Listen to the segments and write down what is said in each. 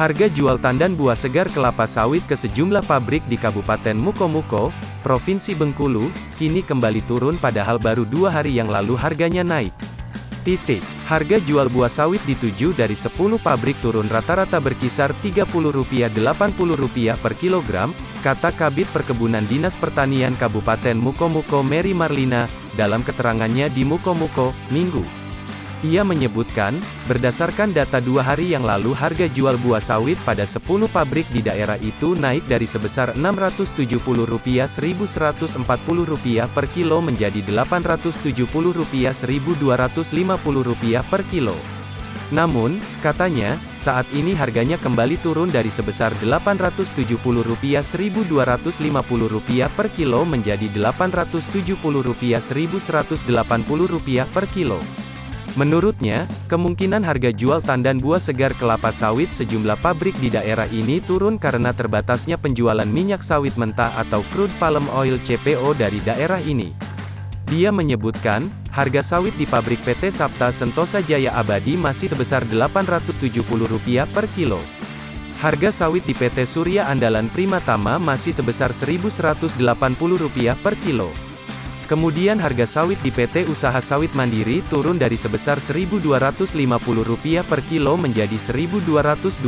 Harga jual tandan buah segar kelapa sawit ke sejumlah pabrik di Kabupaten Mukomuko, Provinsi Bengkulu, kini kembali turun padahal baru dua hari yang lalu harganya naik. Titik. Harga jual buah sawit di 7 dari 10 pabrik turun rata-rata berkisar Rp30-Rp80 per kilogram, kata Kabit Perkebunan Dinas Pertanian Kabupaten Mukomuko Mary Marlina, dalam keterangannya di Mukomuko, Minggu. Ia menyebutkan, berdasarkan data dua hari yang lalu harga jual buah sawit pada 10 pabrik di daerah itu naik dari sebesar Rp670-Rp1.140 per kilo menjadi Rp870-Rp1.250 per kilo. Namun, katanya, saat ini harganya kembali turun dari sebesar Rp870-Rp1.250 per kilo menjadi Rp870-Rp1.180 per kilo. Menurutnya, kemungkinan harga jual tandan buah segar kelapa sawit sejumlah pabrik di daerah ini turun karena terbatasnya penjualan minyak sawit mentah atau crude palm oil CPO dari daerah ini. Dia menyebutkan, harga sawit di pabrik PT Sapta Sentosa Jaya Abadi masih sebesar Rp870 per kilo. Harga sawit di PT Surya Andalan Prima Tama masih sebesar Rp1.180 per kilo. Kemudian harga sawit di PT Usaha Sawit Mandiri turun dari sebesar Rp1.250 per kilo menjadi Rp1.220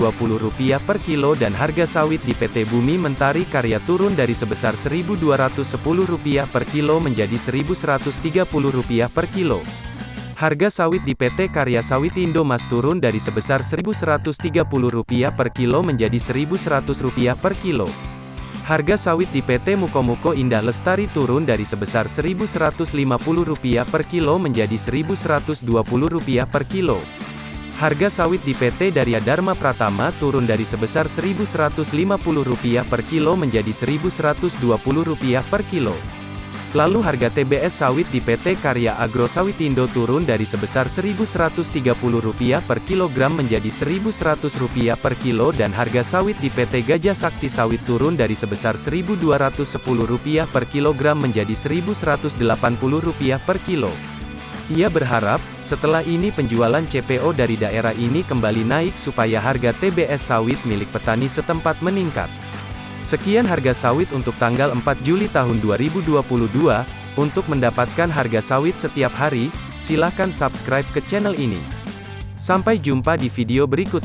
per kilo dan harga sawit di PT Bumi Mentari Karya turun dari sebesar Rp1.210 per kilo menjadi Rp1.130 per kilo. Harga sawit di PT Karya Sawit Indo Mas turun dari sebesar Rp1.130 per kilo menjadi Rp1.100 per kilo. Harga sawit di PT Mukomuko Indah Lestari turun dari sebesar Rp1.150 per kilo menjadi Rp1.120 per kilo. Harga sawit di PT Darya Dharma Pratama turun dari sebesar Rp1.150 per kilo menjadi Rp1.120 per kilo. Lalu harga TBS sawit di PT Karya Agro Sawitindo turun dari sebesar Rp1.130 per kilogram menjadi Rp1.100 per kilo dan harga sawit di PT Gajah Sakti Sawit turun dari sebesar Rp1.210 per kilogram menjadi Rp1.180 per kilo. Ia berharap, setelah ini penjualan CPO dari daerah ini kembali naik supaya harga TBS sawit milik petani setempat meningkat. Sekian harga sawit untuk tanggal 4 Juli tahun 2022. Untuk mendapatkan harga sawit setiap hari, silakan subscribe ke channel ini. Sampai jumpa di video berikutnya.